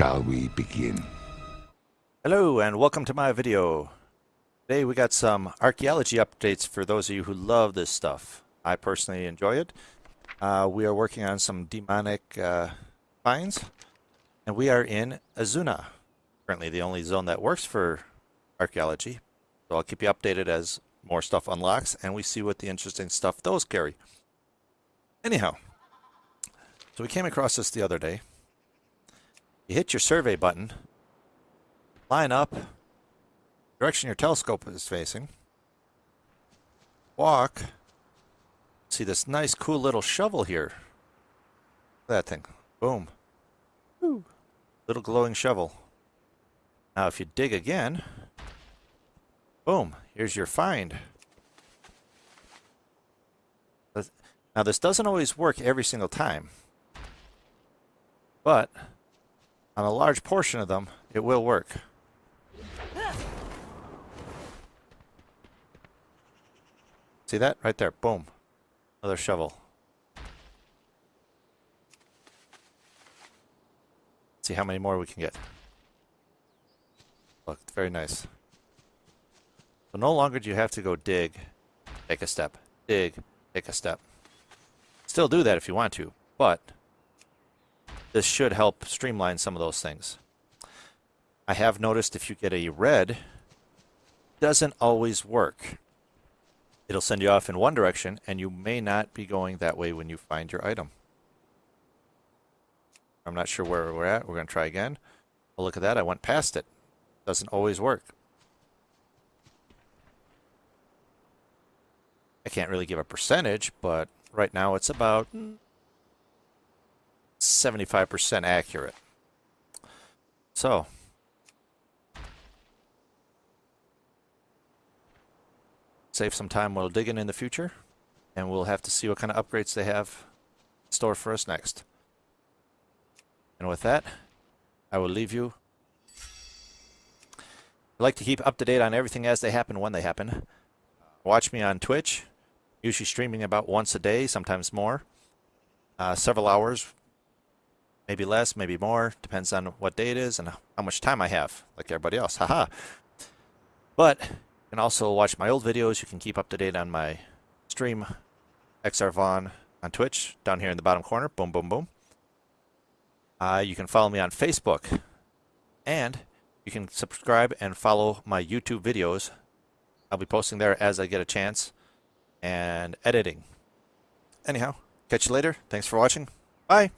Shall we begin? Hello and welcome to my video. Today we got some archaeology updates for those of you who love this stuff. I personally enjoy it. Uh, we are working on some demonic uh, finds and we are in Azsuna. Currently the only zone that works for archaeology. So I'll keep you updated as more stuff unlocks and we see what the interesting stuff those carry. Anyhow, so we came across this the other day. You hit your survey button, line up, direction your telescope is facing, walk, see this nice cool little shovel here. That thing. Boom. Ooh. Little glowing shovel. Now if you dig again, boom, here's your find. Now this doesn't always work every single time, but on a large portion of them, it will work. See that? Right there. Boom. Another shovel. see how many more we can get. Look, very nice. So no longer do you have to go dig, take a step, dig, take a step. Still do that if you want to, but this should help streamline some of those things. I have noticed if you get a red, doesn't always work. It'll send you off in one direction, and you may not be going that way when you find your item. I'm not sure where we're at. We're going to try again. Well, look at that. I went past it. Doesn't always work. I can't really give a percentage, but right now it's about hmm, 75% accurate. So, save some time while digging in the future, and we'll have to see what kind of upgrades they have in store for us next. And with that, I will leave you. I like to keep up to date on everything as they happen when they happen. Watch me on Twitch, usually streaming about once a day, sometimes more. Uh, several hours maybe less, maybe more, depends on what day it is and how much time I have, like everybody else. Haha. But you can also watch my old videos. You can keep up to date on my stream, XR Vaughn on Twitch, down here in the bottom corner. Boom, boom, boom. Uh, you can follow me on Facebook. And you can subscribe and follow my YouTube videos. I'll be posting there as I get a chance and editing. Anyhow, catch you later. Thanks for watching. Bye.